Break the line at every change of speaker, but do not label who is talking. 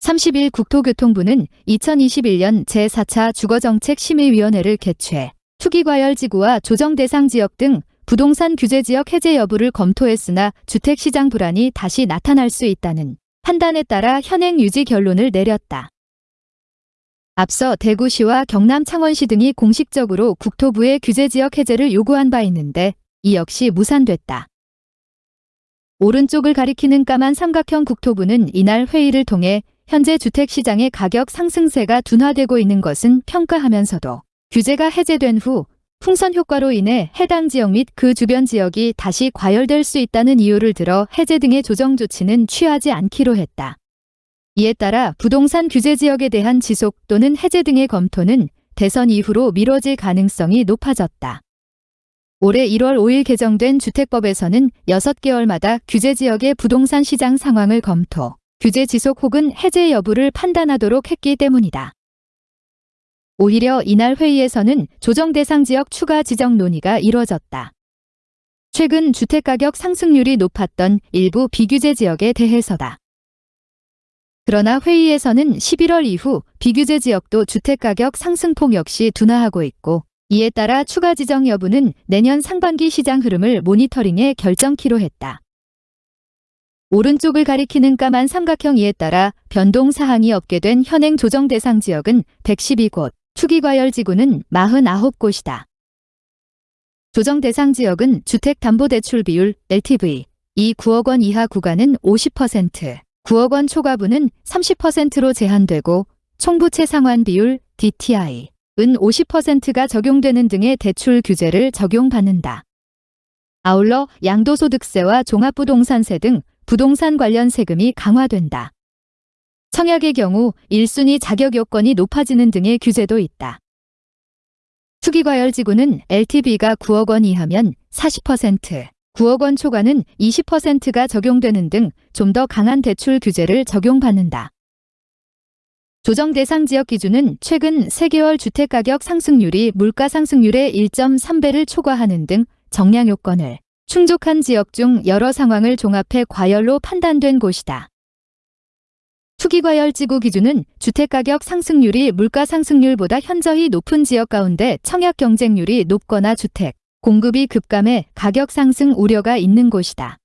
30일 국토교통부는 2021년 제4차 주거정책 심의위원회를 개최 투기과열지구와 조정대상 지역 등 부동산 규제 지역 해제 여부를 검토했으나 주택시장 불안이 다시 나타날 수 있다는 판단에 따라 현행 유지 결론을 내렸다. 앞서 대구시와 경남 창원시 등이 공식적으로 국토부의 규제 지역 해제를 요구한 바 있는데 이 역시 무산됐다. 오른쪽을 가리키는 까만 삼각형 국토부는 이날 회의를 통해 현재 주택시장의 가격 상승세가 둔화되고 있는 것은 평가하면서도 규제가 해제된 후 풍선 효과로 인해 해당 지역 및 그 주변 지역이 다시 과열될 수 있다는 이유를 들어 해제 등의 조정 조치는 취하지 않기로 했다. 이에 따라 부동산 규제 지역에 대한 지속 또는 해제 등의 검토는 대선 이후로 미뤄질 가능성이 높아졌다. 올해 1월 5일 개정된 주택법에서는 6개월마다 규제 지역의 부동산 시장 상황을 검토, 규제 지속 혹은 해제 여부를 판단하도록 했기 때문이다. 오히려 이날 회의에서는 조정 대상 지역 추가 지정 논의가 이뤄졌다. 최근 주택가격 상승률이 높았던 일부 비규제 지역에 대해서다. 그러나 회의에서는 11월 이후 비규제 지역도 주택가격 상승폭 역시 둔화하고 있고 이에 따라 추가 지정 여부는 내년 상반기 시장 흐름을 모니터링해 결정키로 했다. 오른쪽을 가리키는 까만 삼각형 이에 따라 변동 사항이 없게 된 현행 조정 대상 지역은 112곳, 투기과열 지구는 49곳이다. 조정 대상 지역은 주택담보대출 비율 LTV 이 9억 원 이하 구간은 50%, 9억 원 초과분은 30%로 제한되고 총부채 상환 비율 DTI 은 50%가 적용되는 등의 대출 규제를 적용받는다. 아울러 양도소득세와 종합부동산세 등 부동산 관련 세금이 강화된다. 청약의 경우 1순위 자격 요건이 높아지는 등의 규제도 있다. 투기과열지구는 LTV가 9억 원 이하면 40%, 9억 원 초과는 20%가 적용되는 등 좀 더 강한 대출 규제를 적용받는다. 조정 대상 지역 기준은 최근 3개월 주택가격 상승률이 물가 상승률의 1.3배를 초과하는 등 정량 요건을 충족한 지역 중 여러 상황을 종합해 과열로 판단된 곳이다. 투기과열지구 기준은 주택가격 상승률이 물가 상승률보다 현저히 높은 지역 가운데 청약 경쟁률이 높거나 주택, 공급이 급감해 가격 상승 우려가 있는 곳이다.